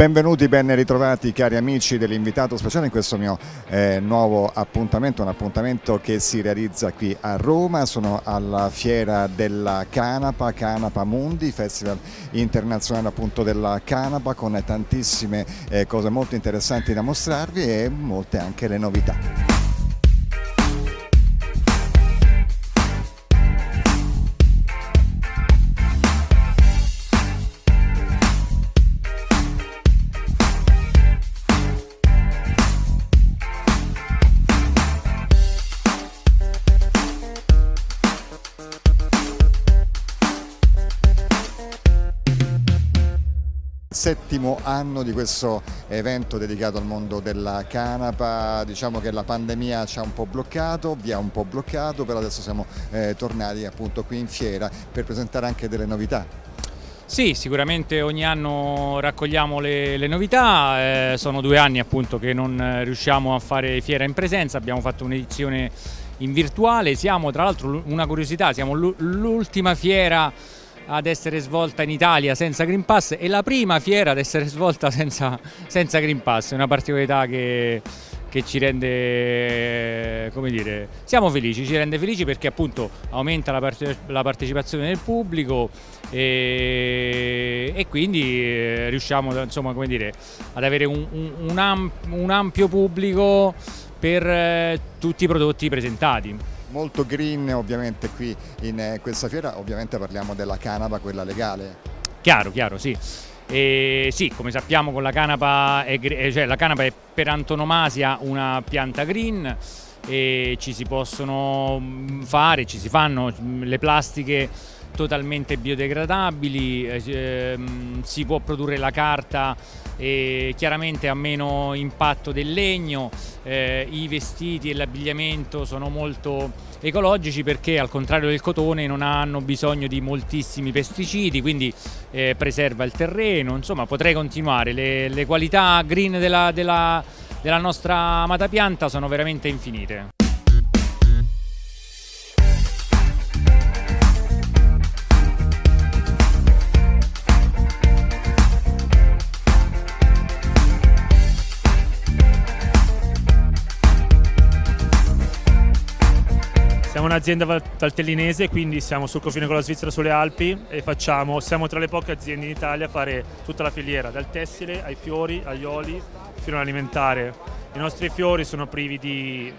Benvenuti, ben ritrovati cari amici dell'invitato speciale in questo mio eh, nuovo appuntamento, un appuntamento che si realizza qui a Roma, sono alla fiera della Canapa, Canapa Mundi, festival internazionale appunto della Canapa con tantissime eh, cose molto interessanti da mostrarvi e molte anche le novità. Settimo anno di questo evento dedicato al mondo della canapa, diciamo che la pandemia ci ha un po' bloccato, vi ha un po' bloccato, però adesso siamo eh, tornati appunto qui in fiera per presentare anche delle novità. Sì, sicuramente ogni anno raccogliamo le, le novità, eh, sono due anni appunto che non riusciamo a fare fiera in presenza, abbiamo fatto un'edizione in virtuale, siamo tra l'altro una curiosità, siamo l'ultima fiera ad essere svolta in Italia senza Green Pass e la prima fiera ad essere svolta senza, senza Green Pass, è una particolarità che, che ci rende, come dire, siamo felici, ci rende felici perché appunto aumenta la, parte, la partecipazione del pubblico e, e quindi eh, riusciamo insomma, come dire, ad avere un, un, un, amp, un ampio pubblico per eh, tutti i prodotti presentati molto green ovviamente qui in eh, questa fiera, ovviamente parliamo della canapa, quella legale. Chiaro, chiaro, sì. E sì, come sappiamo con la canapa, è, eh, cioè la canapa è per antonomasia una pianta green e ci si possono mm, fare, ci si fanno mm, le plastiche totalmente biodegradabili, eh, ehm, si può produrre la carta e chiaramente ha meno impatto del legno, eh, i vestiti e l'abbigliamento sono molto ecologici perché al contrario del cotone non hanno bisogno di moltissimi pesticidi, quindi eh, preserva il terreno, insomma potrei continuare, le, le qualità green della, della, della nostra amata pianta sono veramente infinite. Un'azienda valtellinese, quindi siamo sul confine con la Svizzera sulle Alpi e facciamo, siamo tra le poche aziende in Italia a fare tutta la filiera, dal tessile ai fiori, agli oli, fino all'alimentare. I nostri fiori sono privi di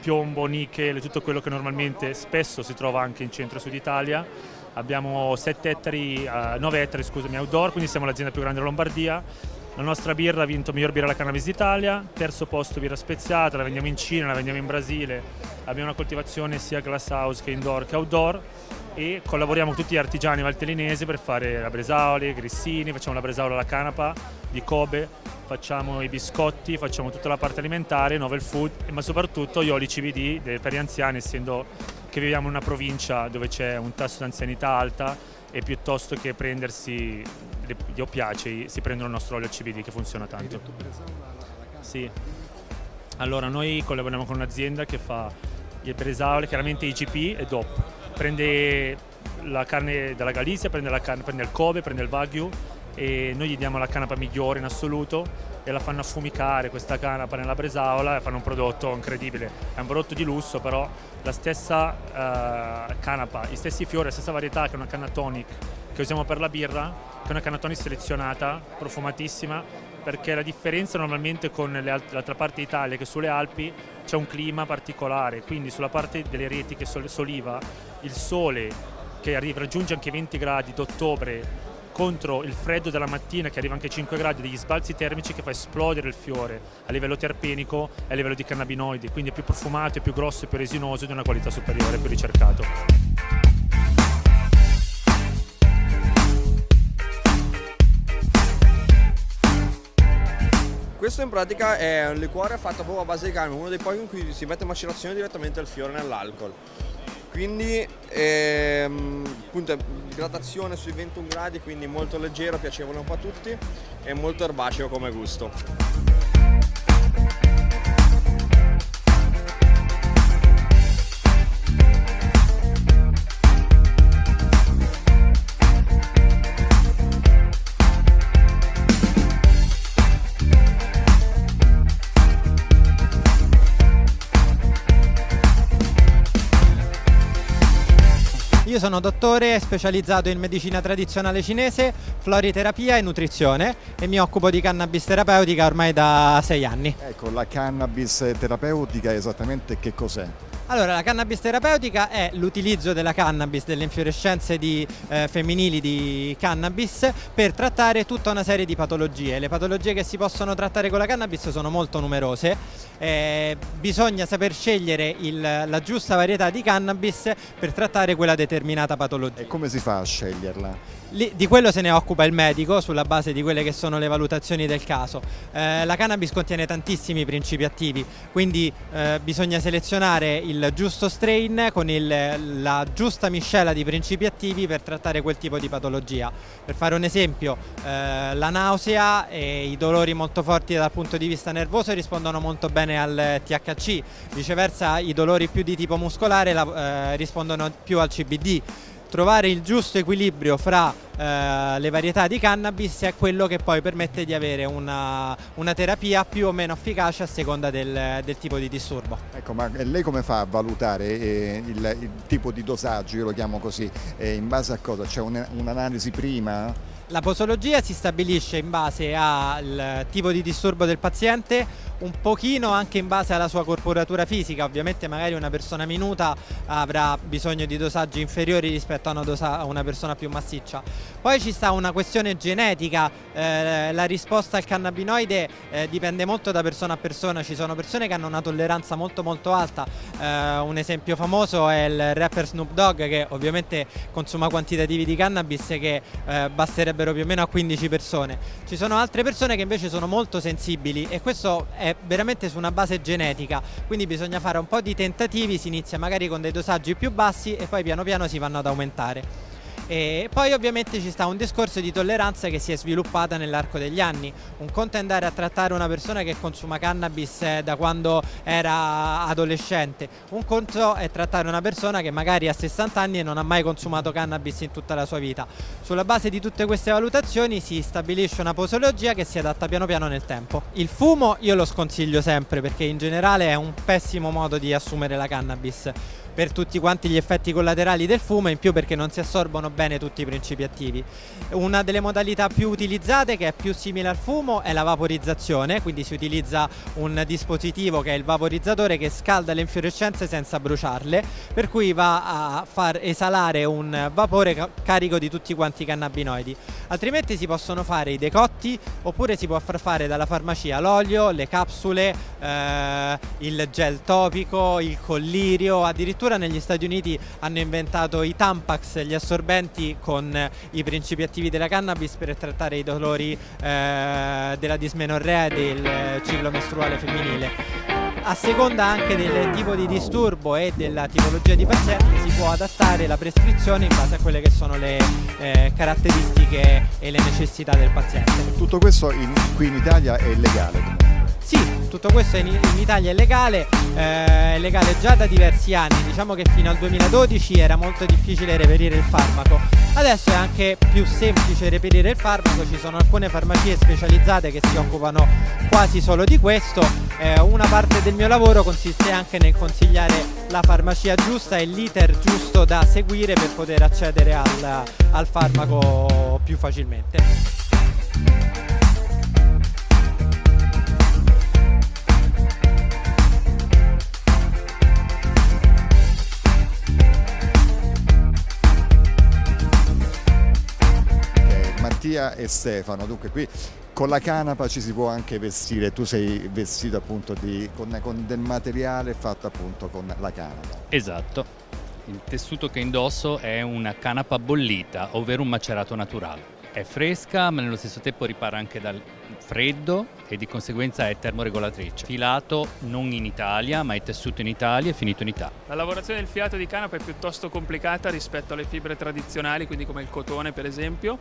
piombo, nickel, tutto quello che normalmente spesso si trova anche in centro sud Italia. Abbiamo 7 ettari, uh, 9 ettari scusami, outdoor, quindi siamo l'azienda più grande della Lombardia la nostra birra ha vinto miglior birra alla cannabis d'Italia, terzo posto birra speziata, la vendiamo in Cina, la vendiamo in Brasile, abbiamo una coltivazione sia glass house che indoor che outdoor e collaboriamo con tutti gli artigiani valtellinesi per fare la bresaola, grissini, facciamo la bresaola alla canapa di Kobe, facciamo i biscotti, facciamo tutta la parte alimentare, novel food, ma soprattutto gli oli CBD per gli anziani, essendo che viviamo in una provincia dove c'è un tasso di anzianità alta e piuttosto che prendersi gli oppiacei si prendono il nostro olio CBD che funziona tanto. Sì. Allora noi collaboriamo con un'azienda che fa il bresaole, chiaramente IGP e DOP. Prende la carne dalla Galizia, prende, carne, prende il Kobe, prende il Wagyu e noi gli diamo la canapa migliore in assoluto e la fanno affumicare questa canapa nella bresaola e fanno un prodotto incredibile. È un prodotto di lusso però la stessa uh, canapa, gli stessi fiori, la stessa varietà che una canna tonic che usiamo per la birra, che è una canna tonic selezionata, profumatissima, perché la differenza normalmente con l'altra parte d'Italia che sulle Alpi c'è un clima particolare, quindi sulla parte delle reti che soliva il sole che arriva, raggiunge anche 20 gradi d'ottobre contro il freddo della mattina che arriva anche a 5 gradi, degli sbalzi termici che fa esplodere il fiore a livello terpenico e a livello di cannabinoidi, quindi è più profumato, è più grosso, è più resinoso di una qualità superiore, più ricercato. Questo in pratica è un liquore fatto proprio a base di carne, uno dei pochi in cui si mette macerazione direttamente il fiore nell'alcol. Quindi ehm, appunto idratazione sui 21 gradi quindi molto leggero, piacevole un po' a tutti e molto erbaceo come gusto io sono dottore specializzato in medicina tradizionale cinese, floriterapia e nutrizione e mi occupo di cannabis terapeutica ormai da sei anni. Ecco, la cannabis terapeutica esattamente che cos'è? Allora, la cannabis terapeutica è l'utilizzo della cannabis, delle infiorescenze di, eh, femminili di cannabis per trattare tutta una serie di patologie. Le patologie che si possono trattare con la cannabis sono molto numerose, eh, bisogna saper scegliere il, la giusta varietà di cannabis per trattare quella determinata patologia. E come si fa a sceglierla? Lì, di quello se ne occupa il medico sulla base di quelle che sono le valutazioni del caso. Eh, la cannabis contiene tantissimi principi attivi, quindi eh, bisogna selezionare il giusto strain con il, la giusta miscela di principi attivi per trattare quel tipo di patologia. Per fare un esempio, eh, la nausea e i dolori molto forti dal punto di vista nervoso rispondono molto bene al THC, viceversa i dolori più di tipo muscolare la, eh, rispondono più al CBD trovare il giusto equilibrio fra eh, le varietà di cannabis è quello che poi permette di avere una, una terapia più o meno efficace a seconda del, del, tipo di disturbo. Ecco, ma lei come fa a valutare eh, il, il, tipo di dosaggio, io lo chiamo così, eh, in base a cosa? C'è un'analisi prima? La posologia si stabilisce in base al tipo di disturbo del paziente, un pochino anche in base alla sua corporatura fisica, ovviamente magari una persona minuta avrà bisogno di dosaggi inferiori rispetto a una, a una persona più massiccia. Poi ci sta una questione genetica, eh, la risposta al cannabinoide eh, dipende molto da persona a persona, ci sono persone che hanno una tolleranza molto molto alta, eh, un esempio famoso è il rapper Snoop Dogg che ovviamente consuma quantitativi di cannabis che eh, basterebbe sarebbero più o meno a 15 persone. Ci sono altre persone che invece sono molto sensibili e questo è veramente su una base genetica, quindi bisogna fare un po' di tentativi, si inizia magari con dei dosaggi più bassi e poi piano piano si vanno ad aumentare. E poi ovviamente ci sta un discorso di tolleranza che si è sviluppata nell'arco degli anni. Un conto è andare a trattare una persona che consuma cannabis eh, da quando era adolescente, un conto è trattare una persona che magari ha 60 anni e non ha mai consumato cannabis in tutta la sua vita. Sulla base di tutte queste valutazioni si stabilisce una posologia che si adatta piano piano nel tempo. Il fumo io lo sconsiglio sempre perché in generale è un pessimo modo di assumere la cannabis per tutti quanti gli effetti collaterali del fumo e in più perché non si assorbono bene tutti i principi attivi. Una delle modalità più utilizzate che è più simile al fumo è la vaporizzazione, quindi si utilizza un dispositivo che è il vaporizzatore che scalda le infiorescenze senza bruciarle, per cui va a far esalare un vapore carico di tutti quanti i cannabinoidi. Altrimenti si possono fare i decotti oppure si può far fare dalla farmacia l'olio, le capsule, eh, il gel topico, il collirio, addirittura addirittura negli Stati Uniti hanno inventato i Tampax, gli assorbenti con i principi attivi della cannabis per trattare i dolori eh, della dismenorrea e del ciclo mestruale femminile a seconda anche del tipo di disturbo e della tipologia di paziente si può adattare la prescrizione in base a quelle che sono le eh, caratteristiche e le necessità del paziente. Tutto questo in, qui in Italia è legale? Sì, tutto questo in, in Italia è legale, eh, è legale già da diversi anni, diciamo che fino al 2012 era molto difficile reperire il farmaco, adesso è anche più semplice reperire il farmaco, ci sono alcune farmacie specializzate che si occupano quasi solo di questo, eh, una parte del mio lavoro consiste anche nel consigliare la farmacia giusta e l'iter giusto da seguire per poter accedere al, al farmaco più facilmente. Mattia e Stefano. Dunque qui con la canapa ci si può anche vestire, tu sei vestito appunto di, con, con del materiale fatto appunto con la canapa. Esatto, il tessuto che indosso è una canapa bollita, ovvero un macerato naturale. È fresca ma nello stesso tempo ripara anche dal freddo e di conseguenza è termoregolatrice. Filato non in Italia ma è tessuto in Italia e finito in Italia. La lavorazione del filato di canapa è piuttosto complicata rispetto alle fibre tradizionali, quindi come il cotone per esempio,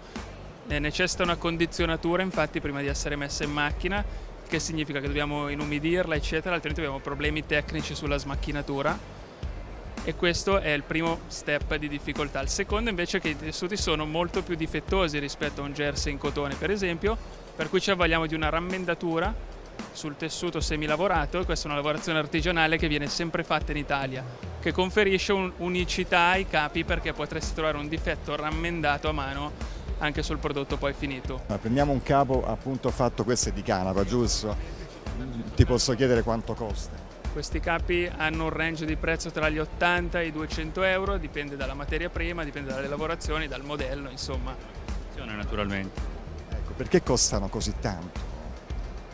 eh, necessita una condizionatura infatti prima di essere messa in macchina che significa che dobbiamo inumidirla eccetera altrimenti abbiamo problemi tecnici sulla smacchinatura e questo è il primo step di difficoltà. Il secondo invece è che i tessuti sono molto più difettosi rispetto a un jersey in cotone per esempio per cui ci avvaliamo di una rammendatura sul tessuto semilavorato e questa è una lavorazione artigianale che viene sempre fatta in Italia, che conferisce un- unicità ai capi perché potresti trovare un difetto rammendato a mano anche sul prodotto poi finito. Ma prendiamo un capo appunto fatto, questo è di canapa, giusto? Ti posso chiedere quanto costa? Questi capi hanno un range di prezzo tra gli 80 e i 200 euro, dipende dalla materia prima, dipende dalle lavorazioni, dal modello, insomma. Naturalmente. Ecco, perché costano così tanto?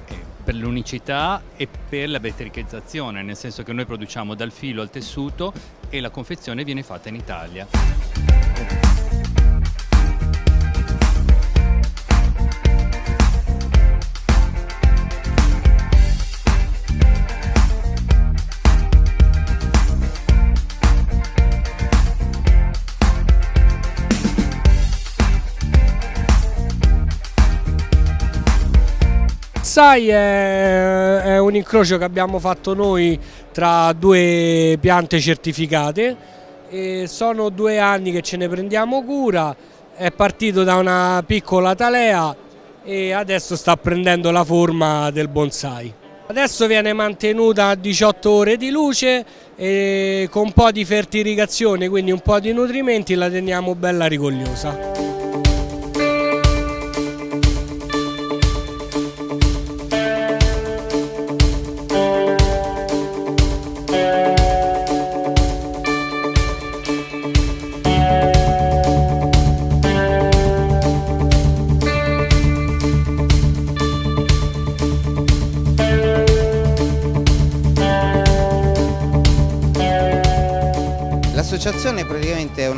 Eh, Per l'unicità e per la vettericizzazione, nel senso che noi produciamo dal filo al tessuto e la confezione viene fatta in Italia. Sai è, è un incrocio che abbiamo fatto noi tra due piante certificate e sono due anni che ce ne prendiamo cura, è partito da una piccola talea e adesso sta prendendo la forma del bonsai. Adesso viene mantenuta a 18 ore di luce e con un po' di fertilizazione, quindi un po' di nutrimenti la teniamo bella rigogliosa.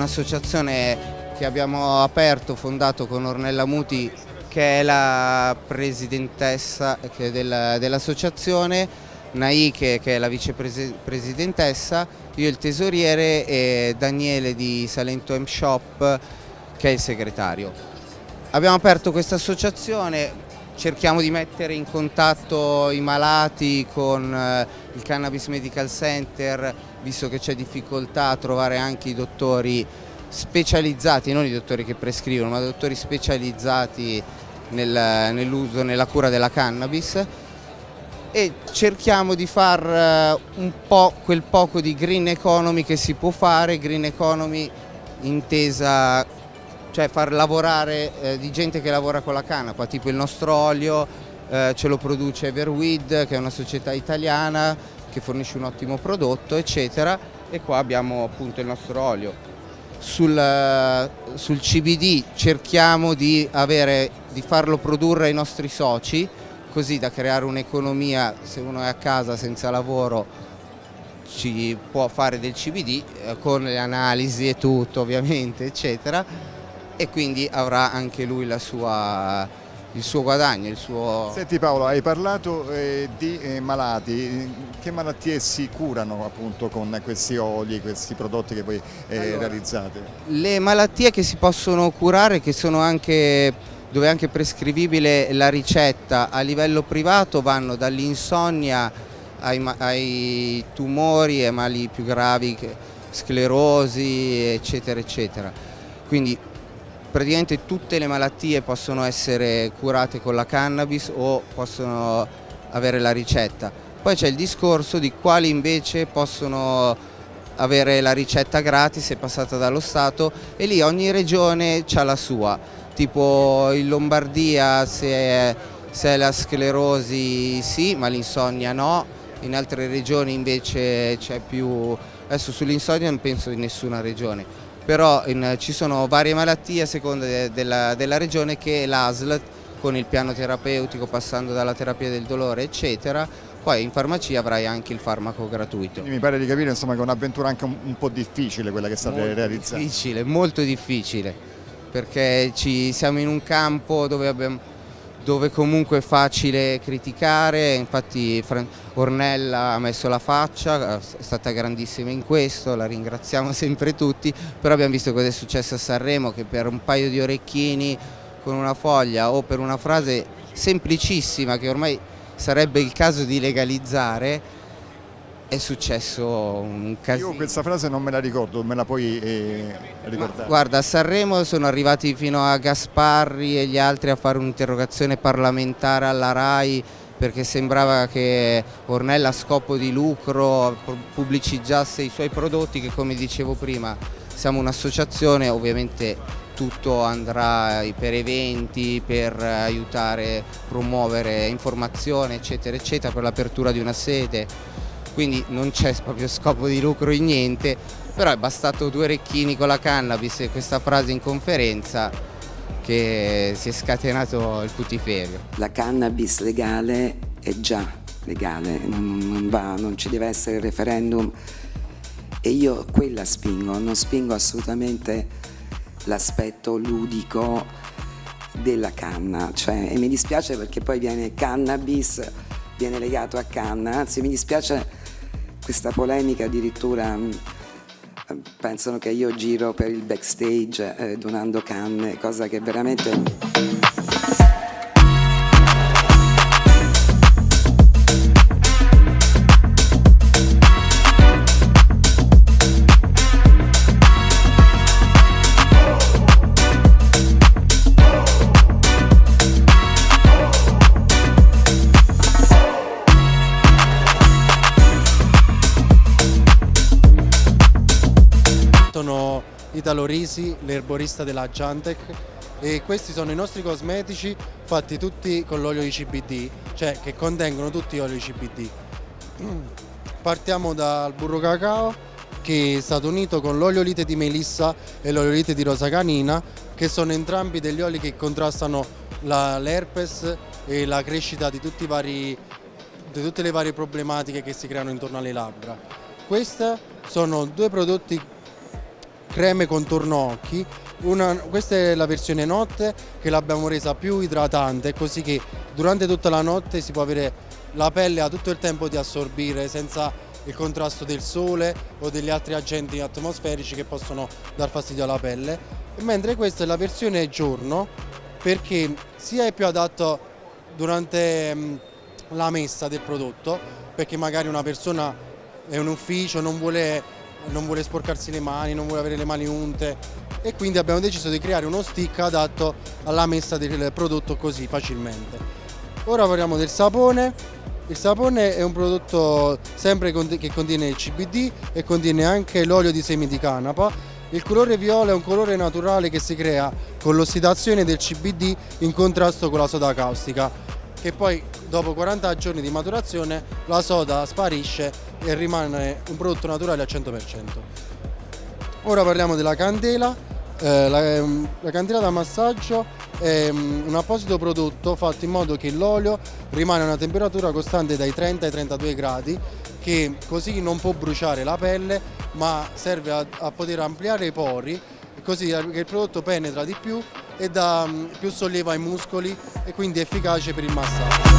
Un'associazione che abbiamo aperto, fondato con Ornella Muti che è la presidentessa dell'associazione, Naike che è la vicepresidentessa, io il tesoriere e Daniele di Salento M Shop che è il segretario. Abbiamo aperto questa associazione, cerchiamo di mettere in contatto i malati con eh, il Cannabis Medical Center, visto che c'è difficoltà a trovare anche i dottori specializzati, non i dottori che prescrivono, ma dottori specializzati nel- nell'uso, nella cura della cannabis. E cerchiamo di far eh, un po' quel poco di green economy che si può fare, green economy intesa cioè far lavorare eh, di gente che lavora con la canapa, tipo il nostro olio eh, ce lo produce Everweed che è una società italiana che fornisce un ottimo prodotto eccetera e qua abbiamo appunto il nostro olio. Sul, eh, sul CBD cerchiamo di, avere, di farlo produrre ai nostri soci così da creare un'economia, se uno è a casa senza lavoro ci può fare del CBD eh, con le analisi e tutto ovviamente eccetera e quindi avrà anche lui la sua, il suo guadagno, il suo... Senti Paolo, hai parlato eh, di eh, malati, che malattie si curano appunto con questi oli, questi prodotti che voi eh, Allora, realizzate? Le malattie che si possono curare, che sono anche, dove è anche prescrivibile la ricetta a livello privato, vanno dall'insonnia ai, ai tumori e mali più gravi, che- sclerosi, eccetera, eccetera. Quindi praticamente tutte le malattie possono essere curate con la cannabis o possono avere la ricetta. Poi c'è il discorso di quali invece possono avere la ricetta gratis e passata dallo Stato e lì ogni regione ha la sua, tipo in Lombardia se è, se è la sclerosi sì, ma l'insonnia no, in altre regioni invece c'è più, adesso sull'insonnia non penso in nessuna regione, però in- ci sono varie malattie a seconda de- della, della regione che l'ASL con il piano terapeutico passando dalla terapia del dolore eccetera, poi in farmacia avrai anche il farmaco gratuito. Quindi mi pare di capire insomma, che è un'avventura anche un, un po' difficile quella che state Molto realizzando. difficile, molto difficile, perché ci, siamo in un campo dove, abbiamo- dove comunque è facile criticare, infatti Ornella ha messo la faccia, è stata grandissima in questo, la ringraziamo sempre tutti, però abbiamo visto cosa è successo a Sanremo che per un paio di orecchini con una foglia o per una frase semplicissima che ormai sarebbe il caso di legalizzare è successo un casino. Io questa frase non me la ricordo, me la puoi eh, ricordare? Guarda, a Sanremo sono arrivati fino a Gasparri e gli altri a fare un'interrogazione parlamentare alla RAI perché sembrava che Ornella a scopo di lucro pubblicizzasse i suoi prodotti che come dicevo prima siamo un'associazione, ovviamente tutto andrà per eventi, per aiutare, promuovere informazione eccetera eccetera per l'apertura di una sede, quindi non c'è proprio scopo di lucro in niente, però è bastato due orecchini con la cannabis e questa frase in conferenza che si è scatenato il putiferio. La cannabis legale è già legale, non, non, va, non ci deve essere referendum e io quella spingo, non spingo assolutamente l'aspetto ludico della canna, cioè, e mi dispiace perché poi viene cannabis, viene legato a canna, anzi mi dispiace questa polemica addirittura mm, pensano che io giro per il backstage eh, donando canne, cosa che veramente... Italo Risi, l'erborista della Giantec e questi sono i nostri cosmetici fatti tutti con l'olio di CBD, cioè che contengono tutti olio di CBD. Partiamo dal burro cacao che è stato unito con l'oliolite di melissa e l'oliolite di rosa canina che sono entrambi degli oli che contrastano l'herpes e la crescita di, vari, di tutte le varie problematiche che si creano intorno alle labbra. Questi sono due prodotti creme contorno occhi una, questa è la versione notte che l'abbiamo resa più idratante così che durante tutta la notte si può avere la pelle ha tutto il tempo di assorbire senza il contrasto del sole o degli altri agenti atmosferici che possono dar fastidio alla pelle. Mentre questa è la versione giorno perché sia è più adatto durante mm, la messa del prodotto perché magari una persona è un ufficio non vuole non vuole sporcarsi le mani, non vuole avere le mani unte e quindi abbiamo deciso di creare uno stick adatto alla messa del prodotto così facilmente. Ora parliamo del sapone. Il sapone è un prodotto sempre che contiene il CBD e contiene anche l'olio di semi di canapa. Il colore viola è un colore naturale che si crea con l'ossidazione del CBD in contrasto con la soda caustica che poi dopo 40 giorni di maturazione la soda sparisce e rimane un prodotto naturale al 100%. Ora parliamo della candela, eh, la, ehm, la, candela da massaggio è um, un apposito prodotto fatto in modo che l'olio rimane a una temperatura costante dai 30 ai 32 gradi che così non può bruciare la pelle ma serve a, a poter ampliare i pori così che il prodotto penetra di più e dà um, più sollievo ai muscoli e quindi è efficace per il massaggio.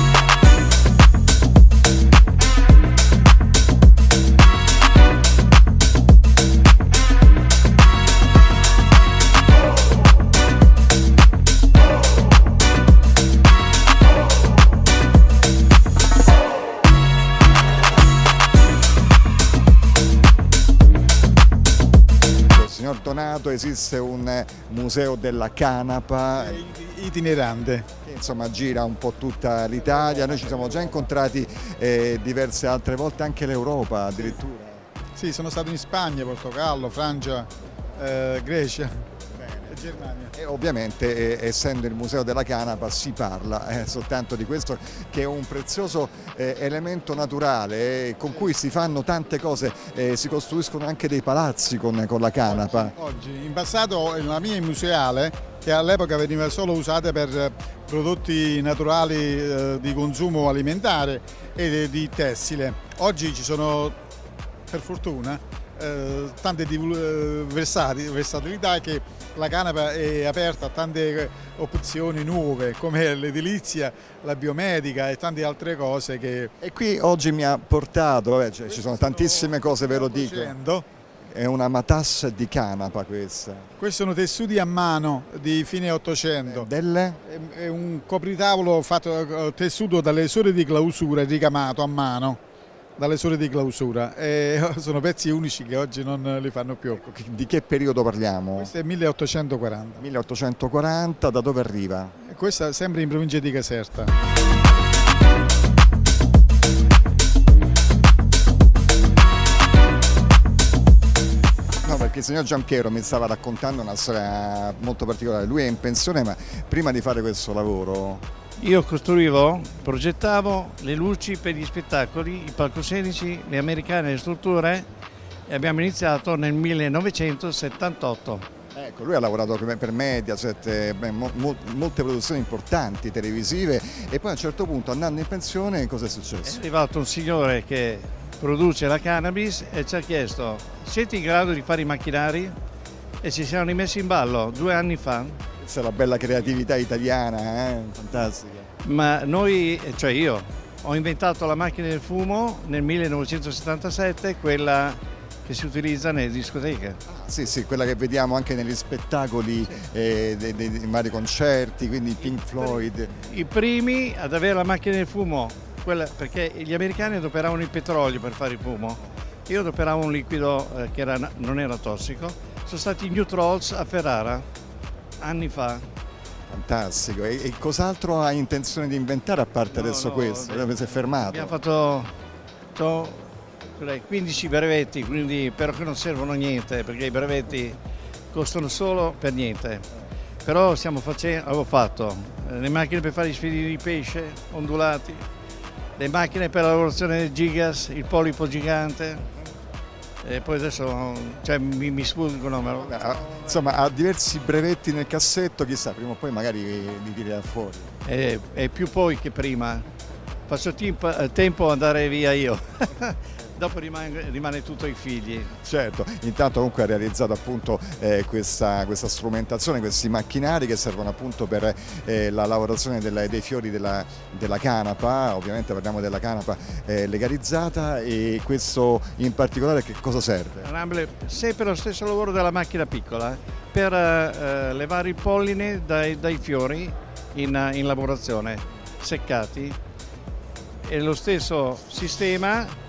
Esiste un museo della canapa itinerante che insomma gira un po' tutta l'Italia, noi ci siamo già incontrati eh, diverse altre volte anche l'Europa addirittura. Sì, sono stato in Spagna, Portogallo, Francia, eh, Grecia. Germania. E ovviamente eh, essendo il Museo della Canapa si parla eh, soltanto di questo che è un prezioso eh, elemento naturale eh, con cui si fanno tante cose, eh, si costruiscono anche dei palazzi con, con la canapa. Oggi, oggi, in passato la mia museale che all'epoca veniva solo usata per prodotti naturali di consumo alimentare e di tessile. Oggi ci sono, per fortuna, eh, tante eh, versatilità che la canapa è aperta a tante opzioni nuove come l'edilizia, la biomedica e tante altre cose che... E qui oggi mi ha portato, eh, cioè, ci sono tantissime cose ve lo dico. È una matassa di canapa questa. Questi sono tessuti a mano di fine 800. Delle? È un copritavolo fatto, tessuto dalle sole di clausura ricamato a mano dalle sole di clausura e sono pezzi unici che oggi non li fanno più. Di che periodo parliamo? Questo è 1840. 1840, da dove arriva? E questa sempre in provincia di Caserta. Perché il signor Giampiero mi stava raccontando una storia molto particolare, lui è in pensione ma prima di fare questo lavoro io costruivo, progettavo le luci per gli spettacoli, i palcoscenici, le americane, le strutture e abbiamo iniziato nel 1978. Ecco, lui ha lavorato per Mediaset, eh, molte produzioni importanti televisive e poi a un certo punto andando in pensione cosa è successo? È arrivato un signore che produce la cannabis e ci ha chiesto siete in grado di fare i macchinari? E ci siamo rimessi in ballo due anni fa questa è la bella creatività italiana, eh? fantastica. Ma noi, cioè io, ho inventato la macchina del fumo nel 1977, quella che si utilizza nelle discoteche. Ah, sì, sì, quella che vediamo anche negli spettacoli, eh, dei, dei, dei, vari concerti, quindi Pink Floyd. I primi ad avere la macchina del fumo, quella, perché gli americani adoperavano il petrolio per fare il fumo, io adoperavo un liquido eh, che era, non era tossico, sono stati i New Trolls a Ferrara anni fa. Fantastico, e, e cos'altro hai intenzione di inventare a parte no, adesso no, questo? Dove si è fermato? Abbiamo fatto ho, 15 brevetti, quindi però che non servono niente perché i brevetti costano solo per niente. Però stiamo facendo, avevo fatto eh, le macchine per fare gli sfidi di pesce ondulati, le macchine per la lavorazione del gigas, il polipo gigante, e poi adesso cioè, mi, mi sfuggono. Ma... Insomma, ha diversi brevetti nel cassetto, chissà, prima o poi magari li tirerà fuori. È, è più poi che prima. Faccio tempo, tempo andare via io. dopo rimane, rimane, tutto ai figli. Certo, intanto comunque ha realizzato appunto eh, questa, questa, strumentazione, questi macchinari che servono appunto per eh, la lavorazione della, dei fiori della, della, canapa, ovviamente parliamo della canapa eh, legalizzata e questo in particolare che cosa serve? Sempre lo stesso lavoro della macchina piccola, eh, per eh, levare il polline dai, dai fiori in, in lavorazione, seccati. E lo stesso sistema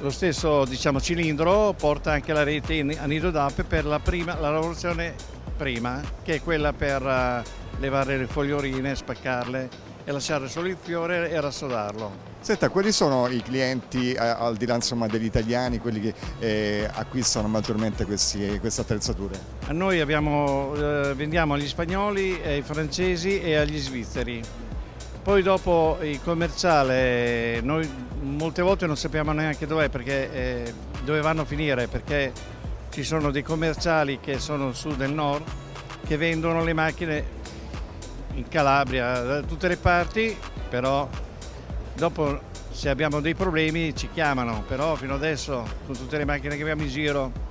lo stesso diciamo, cilindro porta anche la rete a d'ape per la, prima, la lavorazione prima, che è quella per uh, levare le fogliorine, spaccarle e lasciare solo il fiore e rassodarlo. Senta, quali sono i clienti, eh, al di là insomma, degli italiani, quelli che eh, acquistano maggiormente questi, queste attrezzature? Noi abbiamo, eh, vendiamo agli spagnoli, ai francesi e agli svizzeri. Poi dopo il commerciale, noi molte volte non sappiamo neanche dov'è perché eh, dove vanno a finire perché ci sono dei commerciali che sono su del nord che vendono le macchine in Calabria da tutte le parti però dopo se abbiamo dei problemi ci chiamano però fino adesso con tutte le macchine che abbiamo in giro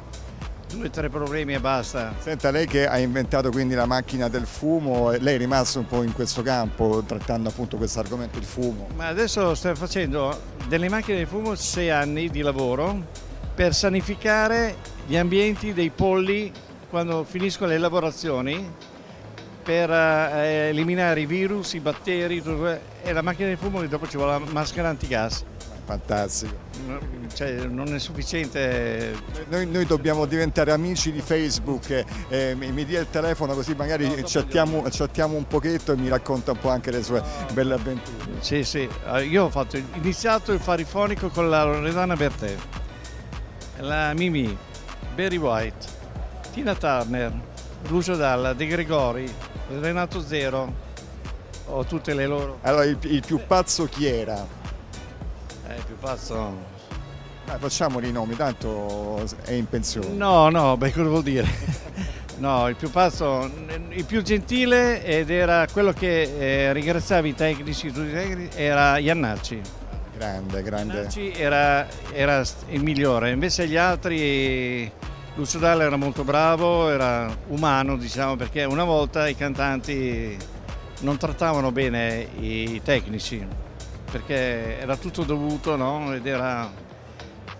due o tre problemi e basta. Senta, lei che ha inventato quindi la macchina del fumo, lei è rimasto un po' in questo campo trattando appunto questo argomento, il fumo? Ma adesso sto facendo delle macchine del fumo sei anni di lavoro per sanificare gli ambienti dei polli quando finiscono le lavorazioni per eh, eliminare i virus, i batteri e la macchina del fumo dopo ci vuole la maschera antigas. Fantastico. Cioè, non è sufficiente. Noi, noi, dobbiamo diventare amici di Facebook, eh, mi, mi, dia il telefono così magari no, chattiamo, chattiamo, un pochetto e mi racconta un po' anche le sue belle avventure. Sì, sì, ah, io ho fatto, iniziato il farifonico con la Loredana Bertè, la Mimi, Barry White, Tina Turner, Lucio Dalla, De Gregori, Renato Zero, ho tutte le loro. Allora il, il più pazzo chi era? Eh, più pazzo... Eh, facciamoli i nomi, tanto è in pensione. No, no, beh, cosa vuol dire? no, il più pazzo, il più gentile ed era quello che eh, ringraziava i tecnici, tutti i tecnici, era Iannacci. Grande, grande. Iannacci era, era il migliore, invece gli altri... Lucio Dalla era molto bravo, era umano diciamo perché una volta i cantanti non trattavano bene i tecnici, perché era tutto dovuto no? ed era,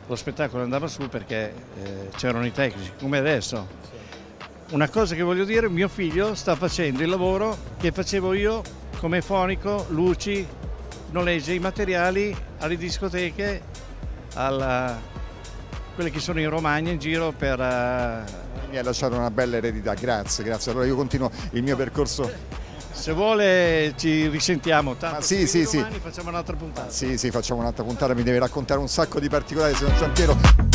lo spettacolo andava su perché eh, c'erano i tecnici, come adesso. Una cosa che voglio dire, mio figlio sta facendo il lavoro che facevo io come fonico, luci, noleggia i materiali alle discoteche, alla, quelle che sono in Romagna in giro per... Uh... Mi ha lasciato una bella eredità, grazie, grazie. Allora io continuo il mio percorso se vuole ci risentiamo, tanto Ma sì, sì, domani sì. facciamo un'altra puntata. Sì, sì, facciamo un'altra puntata, mi deve raccontare un sacco di particolari, signor Giampiero.